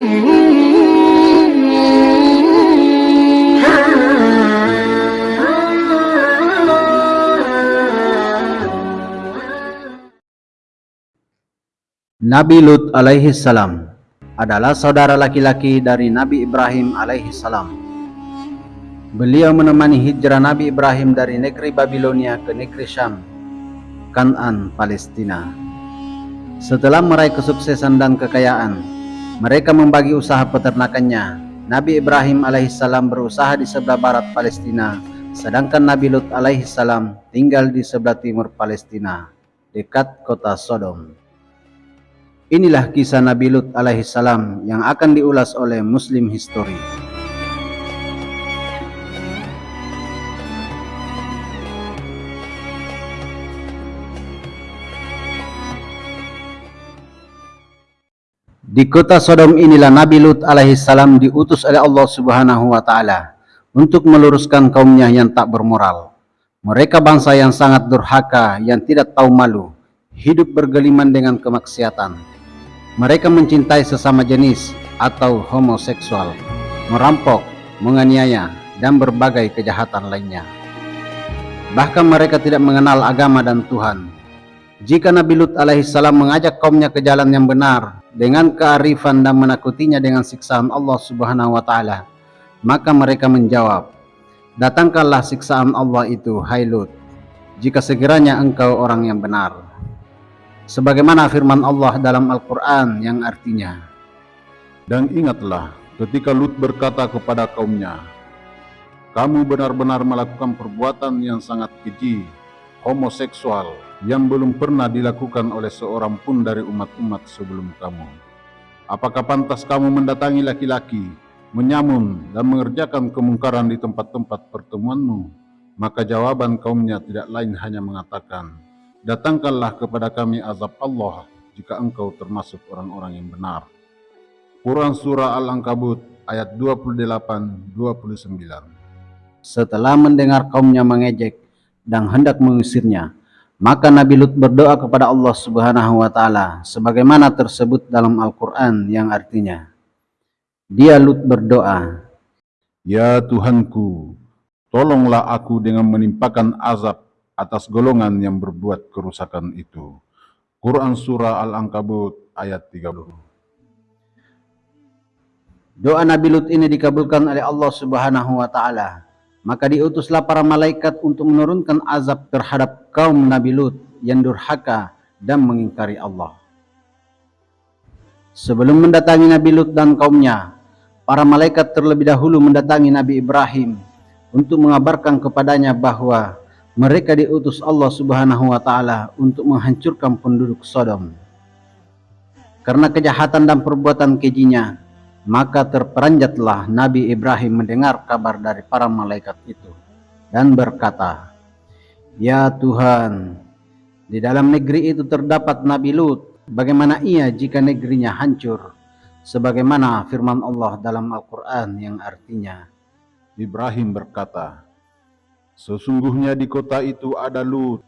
Nabi Lut alaihi salam adalah saudara laki-laki dari Nabi Ibrahim alaihi salam. Beliau menemani hijrah Nabi Ibrahim dari negeri Babilonia ke negeri Syam, Kanan, Palestina. Setelah meraih kesuksesan dan kekayaan, mereka membagi usaha peternakannya. Nabi Ibrahim alaihissalam berusaha di sebelah barat Palestina, sedangkan Nabi Lut alaihissalam tinggal di sebelah timur Palestina, dekat kota Sodom. Inilah kisah Nabi Lut alaihissalam yang akan diulas oleh Muslim History. Di kota Sodom inilah Nabi Lut alaihissalam diutus oleh Allah subhanahu wa ta'ala untuk meluruskan kaumnya yang tak bermoral. Mereka bangsa yang sangat durhaka, yang tidak tahu malu, hidup bergeliman dengan kemaksiatan. Mereka mencintai sesama jenis atau homoseksual, merampok, menganiaya, dan berbagai kejahatan lainnya. Bahkan mereka tidak mengenal agama dan Tuhan. Jika Nabi Lut alaihissalam mengajak kaumnya ke jalan yang benar dengan kearifan dan menakutinya dengan siksaan Allah subhanahu wa ta'ala, maka mereka menjawab, Datangkanlah siksaan Allah itu, hai Lut, jika sekiranya engkau orang yang benar. Sebagaimana firman Allah dalam Al-Quran yang artinya Dan ingatlah ketika Lut berkata kepada kaumnya Kamu benar-benar melakukan perbuatan yang sangat keji homoseksual yang belum pernah dilakukan oleh seorang pun dari umat-umat sebelum kamu. Apakah pantas kamu mendatangi laki-laki menyamun dan mengerjakan kemungkaran di tempat-tempat pertemuanmu? Maka jawaban kaumnya tidak lain hanya mengatakan Datangkanlah kepada kami azab Allah jika engkau termasuk orang-orang yang benar. Quran Surah Al-Ankabut ayat 28-29 Setelah mendengar kaumnya mengejek dan hendak mengusirnya, maka Nabi Lut berdoa kepada Allah Subhanahu wa taala sebagaimana tersebut dalam Al-Qur'an yang artinya Dia Lut berdoa, Ya Tuhanku, tolonglah aku dengan menimpakan azab atas golongan yang berbuat kerusakan itu. Quran Surah Al-Ankabut ayat 30 Doa Nabi Lut ini dikabulkan oleh Allah Subhanahu wa taala. Maka diutuslah para malaikat untuk menurunkan azab terhadap kaum Nabi Lut yang durhaka dan mengingkari Allah. Sebelum mendatangi Nabi Lut dan kaumnya, para malaikat terlebih dahulu mendatangi Nabi Ibrahim untuk mengabarkan kepadanya bahwa mereka diutus Allah Subhanahu wa taala untuk menghancurkan penduduk Sodom. Karena kejahatan dan perbuatan kejinya, maka terperanjatlah Nabi Ibrahim mendengar kabar dari para malaikat itu dan berkata, "Ya Tuhan, di dalam negeri itu terdapat Nabi Lut. Bagaimana ia jika negerinya hancur?" Sebagaimana firman Allah dalam Al-Qur'an yang artinya, Ibrahim berkata, Sesungguhnya di kota itu ada Lut.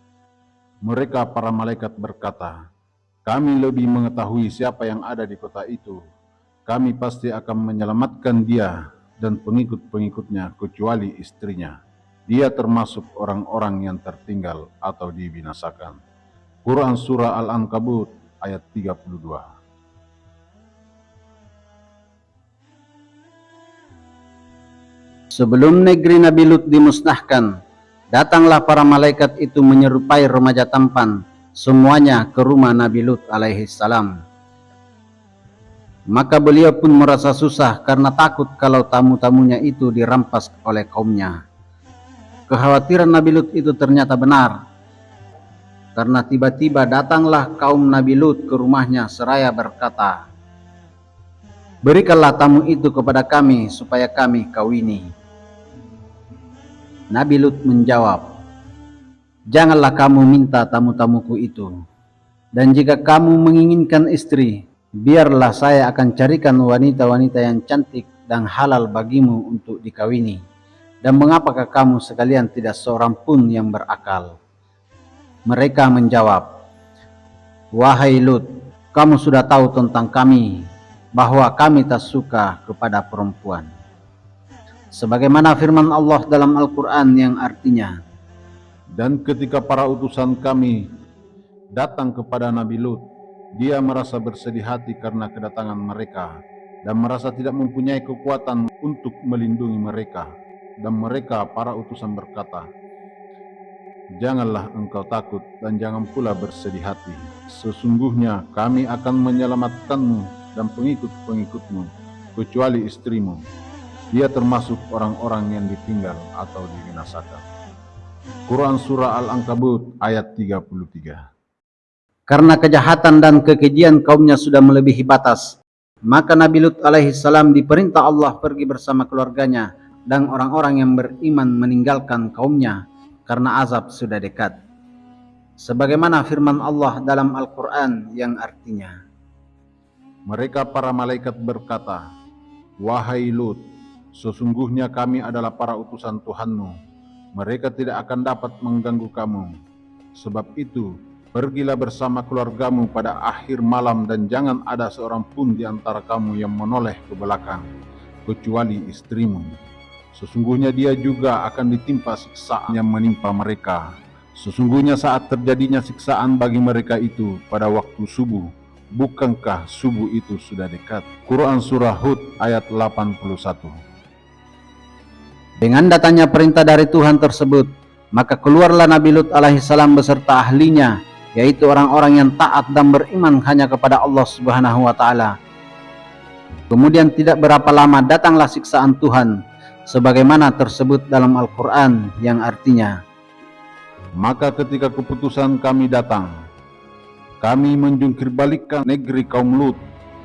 Mereka para malaikat berkata, kami lebih mengetahui siapa yang ada di kota itu. Kami pasti akan menyelamatkan dia dan pengikut-pengikutnya kecuali istrinya. Dia termasuk orang-orang yang tertinggal atau dibinasakan. Quran Surah Al-Ankabut ayat 32 Sebelum negeri Nabi Lut dimusnahkan, datanglah para malaikat itu menyerupai remaja tampan, semuanya ke rumah Nabi Lut alaihi salam. Maka beliau pun merasa susah karena takut kalau tamu-tamunya itu dirampas oleh kaumnya. Kekhawatiran Nabi Lut itu ternyata benar. Karena tiba-tiba datanglah kaum Nabi Lut ke rumahnya seraya berkata, Berikanlah tamu itu kepada kami supaya kami kawini. Nabi Lut menjawab, Janganlah kamu minta tamu-tamuku itu. Dan jika kamu menginginkan istri, biarlah saya akan carikan wanita-wanita yang cantik dan halal bagimu untuk dikawini. Dan mengapakah kamu sekalian tidak seorang pun yang berakal? Mereka menjawab, Wahai Lut, kamu sudah tahu tentang kami, bahwa kami tak suka kepada perempuan. Sebagaimana firman Allah dalam Al-Quran yang artinya, Dan ketika para utusan kami datang kepada Nabi Lut, dia merasa bersedih hati karena kedatangan mereka dan merasa tidak mempunyai kekuatan untuk melindungi mereka. Dan mereka para utusan berkata, Janganlah engkau takut dan jangan pula bersedih hati. Sesungguhnya kami akan menyelamatkanmu dan pengikut-pengikutmu, kecuali istrimu. Dia termasuk orang-orang yang ditinggal atau dibinasakan. Quran Surah Al-Ankabut ayat 33 karena kejahatan dan kekejian kaumnya sudah melebihi batas, maka Nabi Lut alaihi salam diperintah Allah pergi bersama keluarganya dan orang-orang yang beriman meninggalkan kaumnya karena azab sudah dekat. Sebagaimana firman Allah dalam Al-Quran yang artinya, Mereka para malaikat berkata, Wahai Lut, sesungguhnya kami adalah para utusan Tuhanmu. Mereka tidak akan dapat mengganggu kamu. Sebab itu, pergilah bersama keluargamu pada akhir malam dan jangan ada seorang pun di antara kamu yang menoleh ke belakang, kecuali istrimu. Sesungguhnya dia juga akan ditimpa siksaan yang menimpa mereka. Sesungguhnya saat terjadinya siksaan bagi mereka itu pada waktu subuh, bukankah subuh itu sudah dekat? Quran Surah Hud ayat 81 Dengan datanya perintah dari Tuhan tersebut, maka keluarlah Nabi Lut alaihissalam beserta ahlinya, yaitu orang-orang yang taat dan beriman hanya kepada Allah Subhanahu wa taala. Kemudian tidak berapa lama datanglah siksaan Tuhan sebagaimana tersebut dalam Al-Qur'an yang artinya Maka ketika keputusan kami datang, kami menjungkir balikkan negeri kaum Lut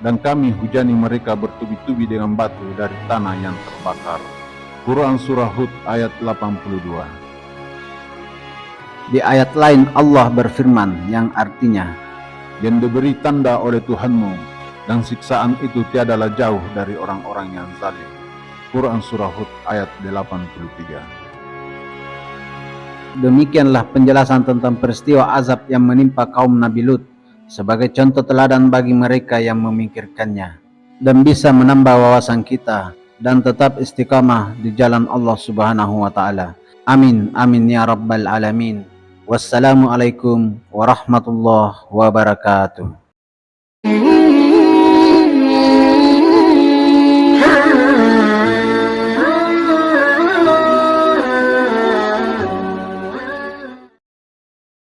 dan kami hujani mereka bertubi-tubi dengan batu dari tanah yang terbakar. Quran Surah Hud ayat 82 Di ayat lain Allah berfirman yang artinya yang diberi tanda oleh Tuhanmu dan siksaan itu tiadalah jauh dari orang-orang yang zalim. Quran Surah Hud ayat 83 Demikianlah penjelasan tentang peristiwa azab yang menimpa kaum Nabi Lut sebagai contoh teladan bagi mereka yang memikirkannya dan bisa menambah wawasan kita dan tetap istiqamah di jalan Allah Subhanahu wa taala. Amin amin ya rabbal alamin. Wassalamualaikum warahmatullahi wabarakatuh.